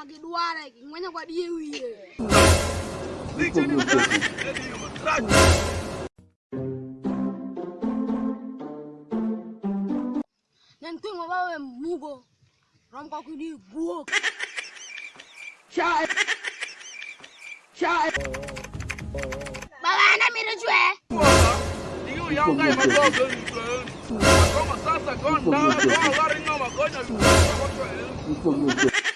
magidware ngwenya kwa die wiye. Nen twingo bawe mugo rom kwa kudi guok. Baba na mire chwe Chai. por favor.